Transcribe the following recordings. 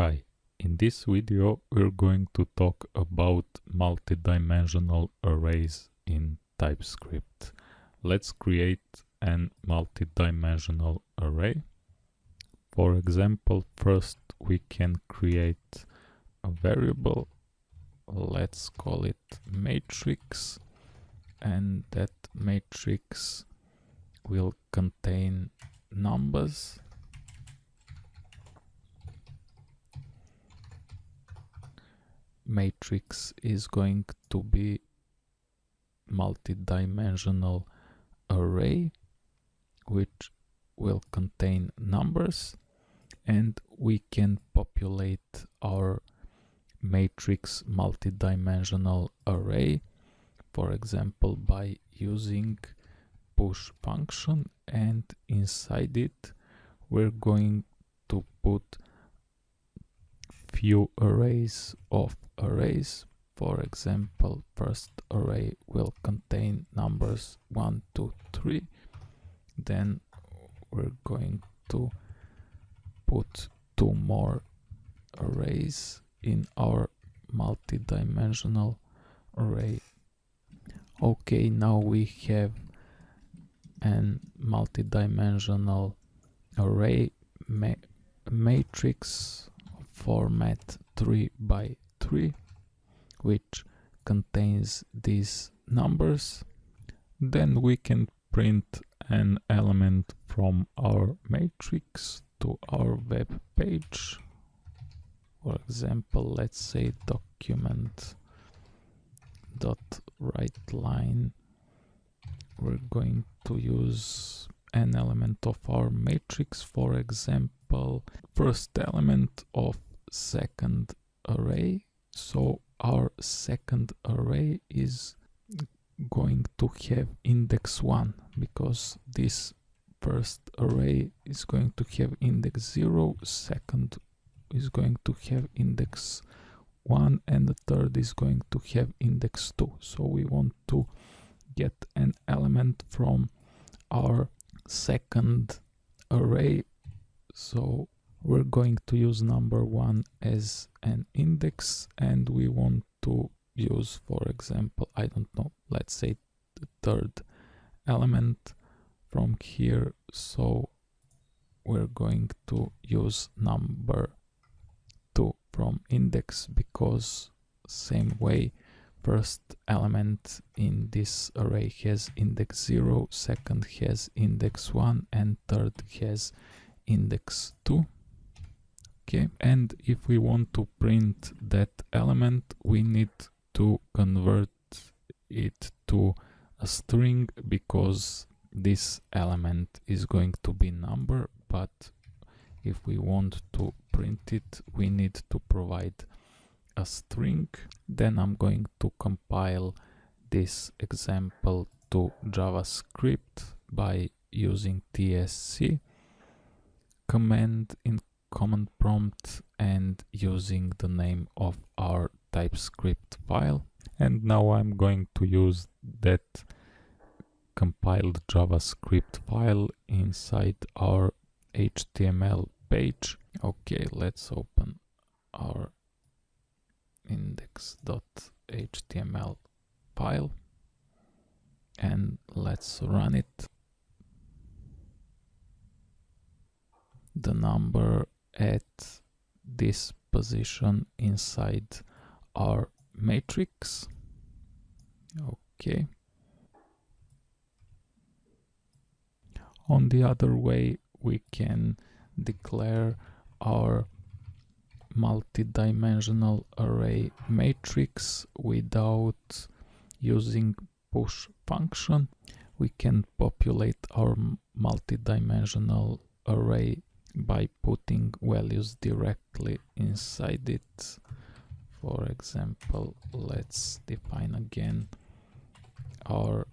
Hi, in this video we're going to talk about multidimensional arrays in TypeScript. Let's create an multidimensional array. For example, first we can create a variable, let's call it matrix, and that matrix will contain numbers matrix is going to be multi-dimensional array which will contain numbers and we can populate our matrix multi-dimensional array for example by using push function and inside it we're going to put few arrays of arrays. For example, first array will contain numbers 1, 2, 3. Then we're going to put two more arrays in our multi-dimensional array. Okay, now we have an multi-dimensional array ma matrix format 3 by 3 which contains these numbers. Then we can print an element from our matrix to our web page. For example let's say document dot write line. We're going to use an element of our matrix for example first element of second array. So our second array is going to have index 1 because this first array is going to have index 0 second is going to have index 1 and the third is going to have index 2 so we want to get an element from our second array. So we're going to use number one as an index and we want to use for example i don't know let's say the third element from here. So we're going to use number 2 from index because same way first element in this array has index 0 second has index 1 and third has index 2 okay and if we want to print that element we need to convert it to a string because this element is going to be number. But if we want to print it we need to provide a string. Then I'm going to compile this example to JavaScript by using tsc command in command prompt and using the name of our TypeScript file. And now I'm going to use that compiled JavaScript file inside our HTML page. Okay, let's open our index.html file and let's run it. The number at this position inside our matrix. Okay. On the other way, we can declare our multi-dimensional array matrix without using push function. We can populate our multi-dimensional array by putting values directly inside it. For example let's define again our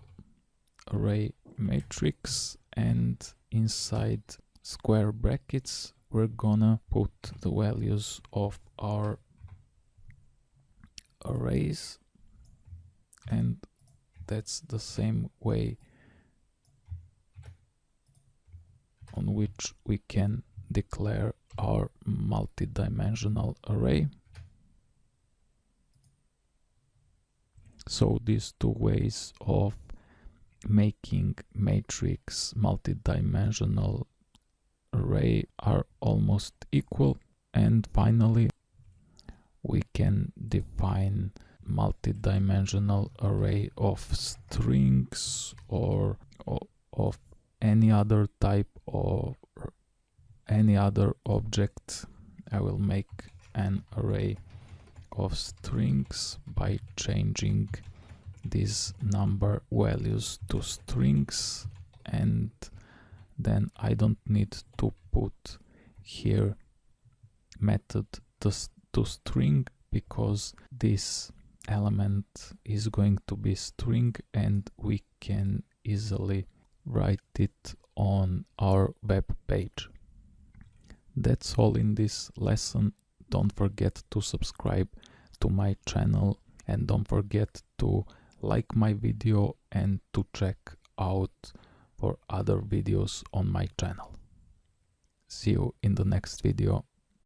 array matrix and inside square brackets we're gonna put the values of our arrays and that's the same way on which we can declare our multidimensional array. So these two ways of making matrix multi-dimensional array are almost equal and finally we can define multi-dimensional array of strings or, of any other type of any other object I will make an array of strings by changing these number values to strings. And then I don't need to put here method to, to string because this element is going to be string and we can easily write it on our web page. That's all in this lesson. Don't forget to subscribe to my channel and don't forget to like my video and to check out for other videos on my channel. See you in the next video.